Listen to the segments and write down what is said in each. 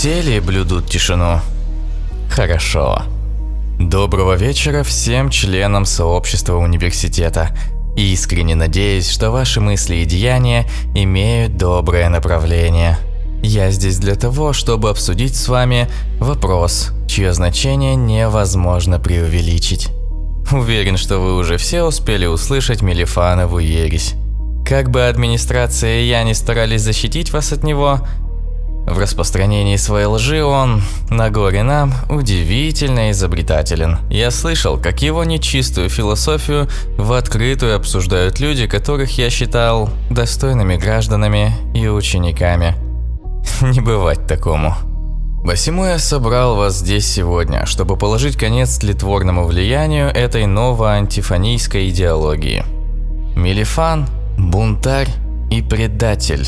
Все ли блюдут тишину? Хорошо. Доброго вечера всем членам сообщества университета. Искренне надеюсь, что ваши мысли и деяния имеют доброе направление. Я здесь для того, чтобы обсудить с вами вопрос, чье значение невозможно преувеличить. Уверен, что вы уже все успели услышать Мелифанову ересь. Как бы администрация и я не старались защитить вас от него, в распространении своей лжи он, на удивительно изобретателен. Я слышал, как его нечистую философию в открытую обсуждают люди, которых я считал достойными гражданами и учениками. Не бывать такому. Посему я собрал вас здесь сегодня, чтобы положить конец тлетворному влиянию этой новоантифонийской идеологии. Мелифан – бунтарь и предатель.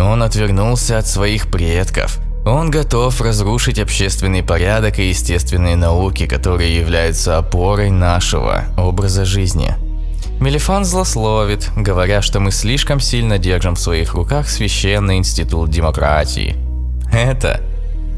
Он отвернулся от своих предков. Он готов разрушить общественный порядок и естественные науки, которые являются опорой нашего образа жизни. Мелифан злословит, говоря, что мы слишком сильно держим в своих руках священный институт демократии. Это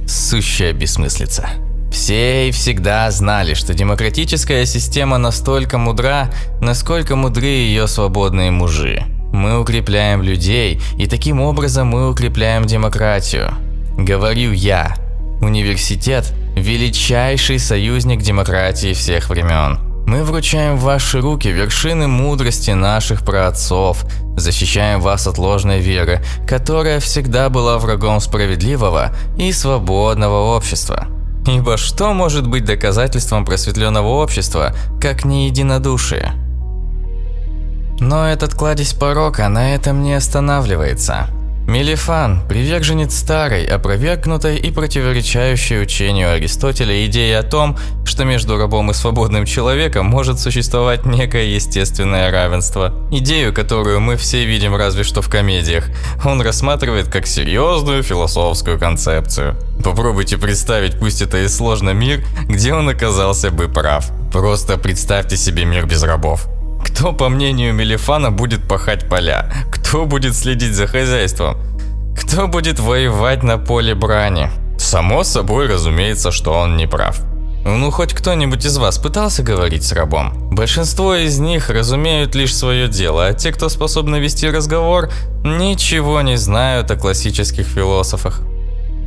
сущая бессмыслица. Все и всегда знали, что демократическая система настолько мудра, насколько мудры ее свободные мужи. Мы укрепляем людей, и таким образом мы укрепляем демократию. Говорю я. Университет – величайший союзник демократии всех времен. Мы вручаем в ваши руки вершины мудрости наших праотцов, защищаем вас от ложной веры, которая всегда была врагом справедливого и свободного общества. Ибо что может быть доказательством просветленного общества, как не единодушие? Но этот кладезь порока на этом не останавливается. Мелифан – приверженец старой, опровергнутой и противоречащей учению Аристотеля идеи о том, что между рабом и свободным человеком может существовать некое естественное равенство. Идею, которую мы все видим разве что в комедиях, он рассматривает как серьезную философскую концепцию. Попробуйте представить, пусть это и сложно, мир, где он оказался бы прав. Просто представьте себе мир без рабов. Кто, по мнению Мелифана, будет пахать поля? Кто будет следить за хозяйством? Кто будет воевать на поле брани? Само собой, разумеется, что он не прав. Ну, хоть кто-нибудь из вас пытался говорить с рабом? Большинство из них разумеют лишь свое дело, а те, кто способны вести разговор, ничего не знают о классических философах.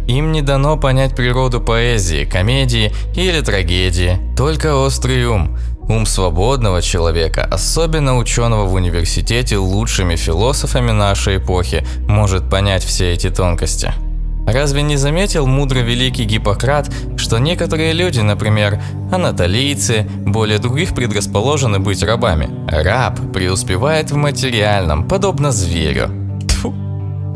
Им не дано понять природу поэзии, комедии или трагедии, только острый ум – Ум свободного человека, особенно ученого в университете, лучшими философами нашей эпохи, может понять все эти тонкости. Разве не заметил мудрый великий Гиппократ, что некоторые люди, например, анатолийцы, более других предрасположены быть рабами? Раб преуспевает в материальном, подобно зверю. Тьфу.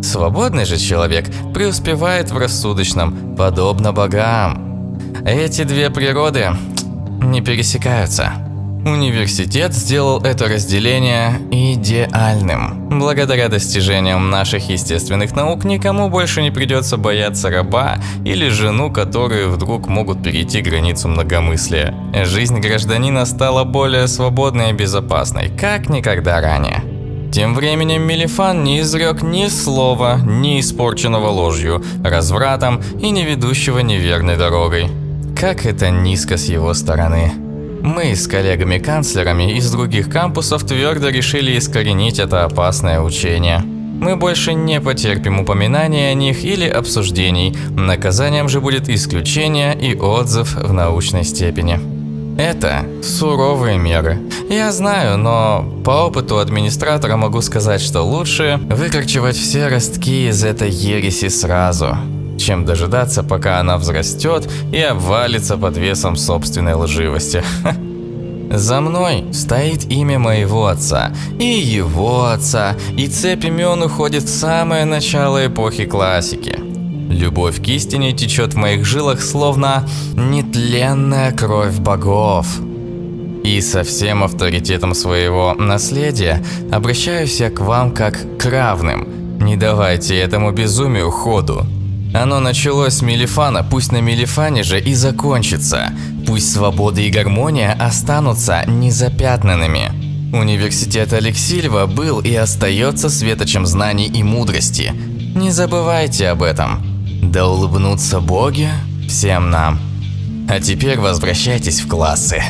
Свободный же человек преуспевает в рассудочном, подобно богам. Эти две природы не пересекаются. Университет сделал это разделение идеальным. Благодаря достижениям наших естественных наук никому больше не придется бояться раба или жену, которые вдруг могут перейти границу многомыслия. Жизнь гражданина стала более свободной и безопасной, как никогда ранее. Тем временем Мелифан не изрек ни слова, ни испорченного ложью, развратом и не ведущего неверной дорогой. Как это низко с его стороны. Мы с коллегами-канцлерами из других кампусов твердо решили искоренить это опасное учение. Мы больше не потерпим упоминания о них или обсуждений, наказанием же будет исключение и отзыв в научной степени. Это суровые меры. Я знаю, но по опыту администратора могу сказать, что лучше выкорчевать все ростки из этой ереси сразу, чем дожидаться, пока она взрастет и обвалится под весом собственной лживости. За мной стоит имя моего отца, и его отца, и цепь имен уходит в самое начало эпохи классики. Любовь к истине течет в моих жилах, словно нетленная кровь богов. И со всем авторитетом своего наследия обращаюсь я к вам как к равным. Не давайте этому безумию ходу. Оно началось с Мелифана, пусть на Мелифане же и закончится. Пусть свобода и гармония останутся незапятнанными. Университет Алексильева был и остается светочем знаний и мудрости. Не забывайте об этом. Да улыбнутся боги всем нам. А теперь возвращайтесь в классы.